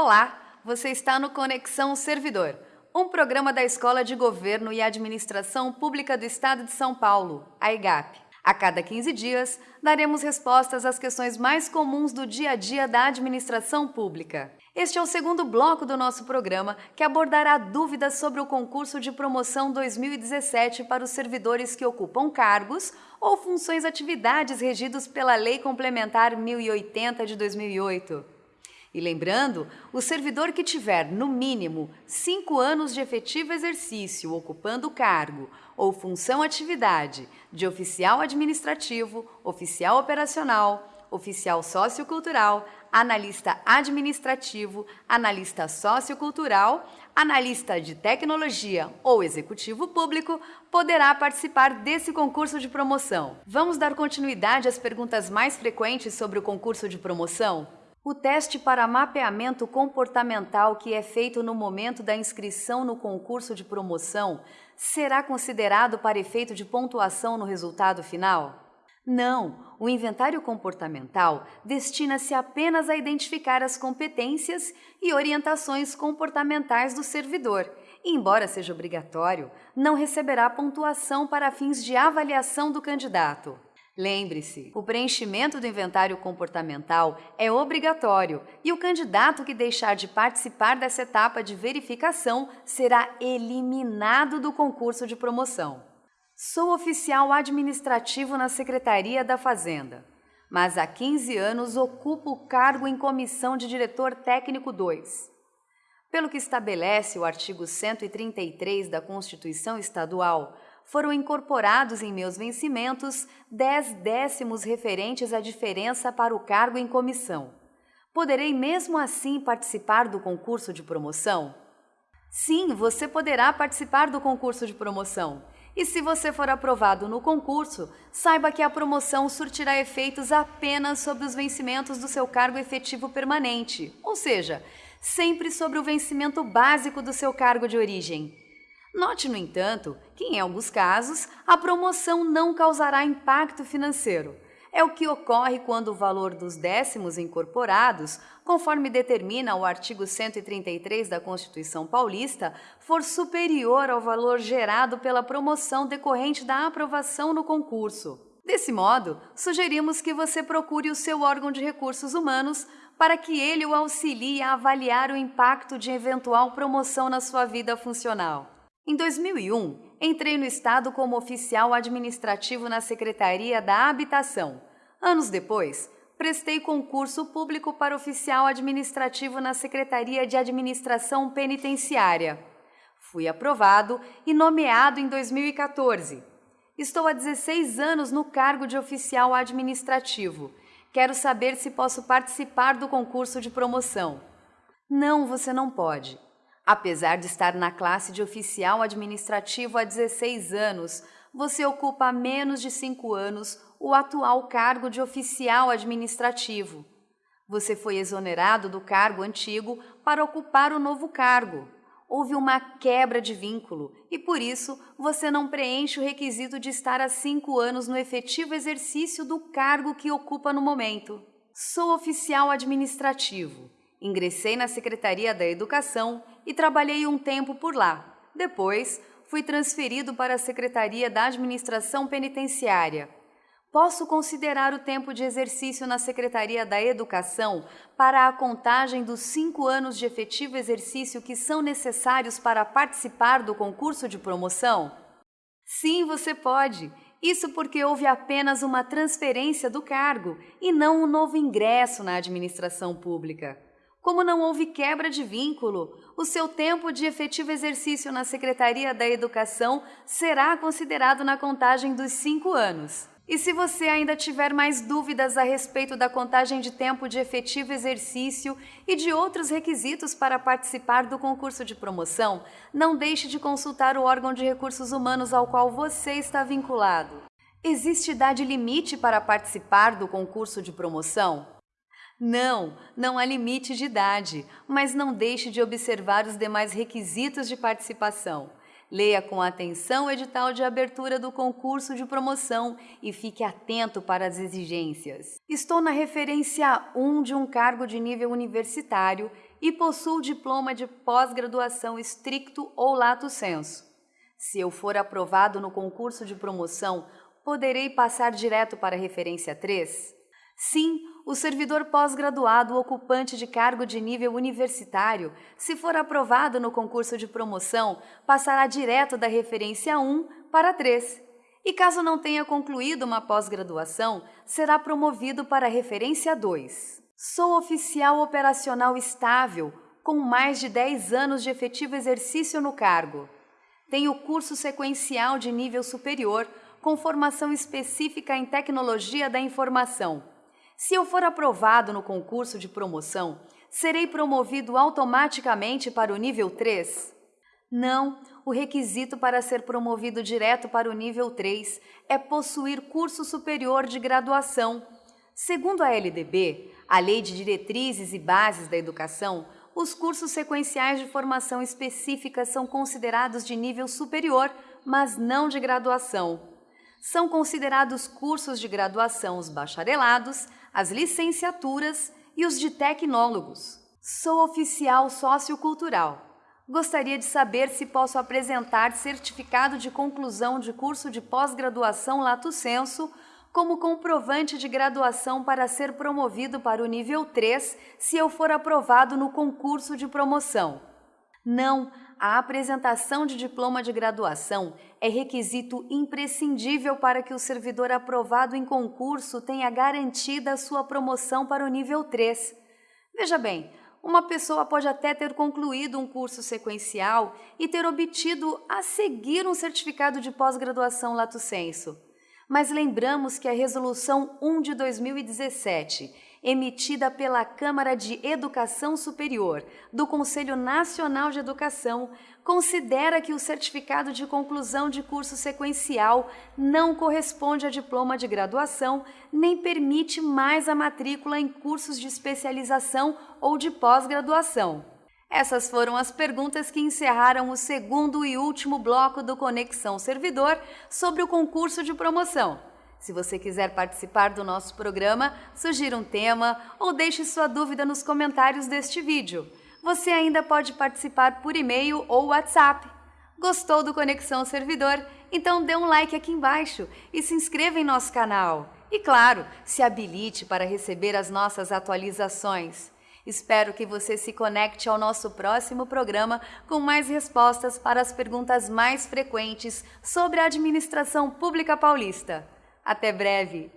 Olá, você está no Conexão Servidor, um programa da Escola de Governo e Administração Pública do Estado de São Paulo, a EGAP. A cada 15 dias, daremos respostas às questões mais comuns do dia a dia da administração pública. Este é o segundo bloco do nosso programa que abordará dúvidas sobre o concurso de promoção 2017 para os servidores que ocupam cargos ou funções atividades regidos pela Lei Complementar 1080 de 2008. E lembrando, o servidor que tiver, no mínimo, cinco anos de efetivo exercício ocupando cargo ou função atividade de oficial administrativo, oficial operacional, oficial sociocultural, analista administrativo, analista sociocultural, analista de tecnologia ou executivo público poderá participar desse concurso de promoção. Vamos dar continuidade às perguntas mais frequentes sobre o concurso de promoção? O teste para mapeamento comportamental que é feito no momento da inscrição no concurso de promoção será considerado para efeito de pontuação no resultado final? Não, o inventário comportamental destina-se apenas a identificar as competências e orientações comportamentais do servidor. E, embora seja obrigatório, não receberá pontuação para fins de avaliação do candidato. Lembre-se, o preenchimento do inventário comportamental é obrigatório e o candidato que deixar de participar dessa etapa de verificação será eliminado do concurso de promoção. Sou oficial administrativo na Secretaria da Fazenda, mas há 15 anos ocupo o cargo em comissão de diretor técnico 2. Pelo que estabelece o artigo 133 da Constituição Estadual, foram incorporados em meus vencimentos 10 décimos referentes à diferença para o cargo em comissão. Poderei mesmo assim participar do concurso de promoção? Sim, você poderá participar do concurso de promoção. E se você for aprovado no concurso, saiba que a promoção surtirá efeitos apenas sobre os vencimentos do seu cargo efetivo permanente, ou seja, sempre sobre o vencimento básico do seu cargo de origem. Note, no entanto, que em alguns casos a promoção não causará impacto financeiro. É o que ocorre quando o valor dos décimos incorporados, conforme determina o artigo 133 da Constituição Paulista, for superior ao valor gerado pela promoção decorrente da aprovação no concurso. Desse modo, sugerimos que você procure o seu órgão de recursos humanos para que ele o auxilie a avaliar o impacto de eventual promoção na sua vida funcional. Em 2001, entrei no Estado como oficial administrativo na Secretaria da Habitação. Anos depois, prestei concurso público para oficial administrativo na Secretaria de Administração Penitenciária. Fui aprovado e nomeado em 2014. Estou há 16 anos no cargo de oficial administrativo. Quero saber se posso participar do concurso de promoção. Não, você não pode. Apesar de estar na classe de oficial administrativo há 16 anos, você ocupa há menos de 5 anos o atual cargo de oficial administrativo. Você foi exonerado do cargo antigo para ocupar o novo cargo. Houve uma quebra de vínculo e, por isso, você não preenche o requisito de estar há cinco anos no efetivo exercício do cargo que ocupa no momento. Sou oficial administrativo. Ingressei na Secretaria da Educação e trabalhei um tempo por lá. Depois, fui transferido para a Secretaria da Administração Penitenciária. Posso considerar o tempo de exercício na Secretaria da Educação para a contagem dos cinco anos de efetivo exercício que são necessários para participar do concurso de promoção? Sim, você pode. Isso porque houve apenas uma transferência do cargo e não um novo ingresso na administração pública. Como não houve quebra de vínculo, o seu tempo de efetivo exercício na Secretaria da Educação será considerado na contagem dos cinco anos. E se você ainda tiver mais dúvidas a respeito da contagem de tempo de efetivo exercício e de outros requisitos para participar do concurso de promoção, não deixe de consultar o órgão de recursos humanos ao qual você está vinculado. Existe idade limite para participar do concurso de promoção? Não, não há limite de idade, mas não deixe de observar os demais requisitos de participação. Leia com atenção o edital de abertura do concurso de promoção e fique atento para as exigências. Estou na referência 1 de um cargo de nível universitário e possuo diploma de pós-graduação estricto ou lato sensu. Se eu for aprovado no concurso de promoção, poderei passar direto para a referência 3? Sim, o servidor pós-graduado ocupante de cargo de nível universitário, se for aprovado no concurso de promoção, passará direto da referência 1 para 3. E caso não tenha concluído uma pós-graduação, será promovido para a referência 2. Sou oficial operacional estável, com mais de 10 anos de efetivo exercício no cargo. Tenho curso sequencial de nível superior, com formação específica em tecnologia da informação. Se eu for aprovado no concurso de promoção, serei promovido automaticamente para o nível 3? Não, o requisito para ser promovido direto para o nível 3 é possuir curso superior de graduação. Segundo a LDB, a Lei de Diretrizes e Bases da Educação, os cursos sequenciais de formação específica são considerados de nível superior, mas não de graduação. São considerados cursos de graduação os bacharelados, as licenciaturas e os de tecnólogos. Sou oficial sociocultural. Gostaria de saber se posso apresentar certificado de conclusão de curso de pós-graduação Lato Senso como comprovante de graduação para ser promovido para o nível 3 se eu for aprovado no concurso de promoção. Não, a apresentação de diploma de graduação é requisito imprescindível para que o servidor aprovado em concurso tenha garantida a sua promoção para o nível 3. Veja bem, uma pessoa pode até ter concluído um curso sequencial e ter obtido a seguir um certificado de pós-graduação lato sensu mas lembramos que a Resolução 1 de 2017, emitida pela Câmara de Educação Superior do Conselho Nacional de Educação, considera que o certificado de conclusão de curso sequencial não corresponde a diploma de graduação nem permite mais a matrícula em cursos de especialização ou de pós-graduação. Essas foram as perguntas que encerraram o segundo e último bloco do Conexão Servidor sobre o concurso de promoção. Se você quiser participar do nosso programa, sugira um tema ou deixe sua dúvida nos comentários deste vídeo. Você ainda pode participar por e-mail ou WhatsApp. Gostou do Conexão Servidor? Então dê um like aqui embaixo e se inscreva em nosso canal. E claro, se habilite para receber as nossas atualizações. Espero que você se conecte ao nosso próximo programa com mais respostas para as perguntas mais frequentes sobre a administração pública paulista. Até breve!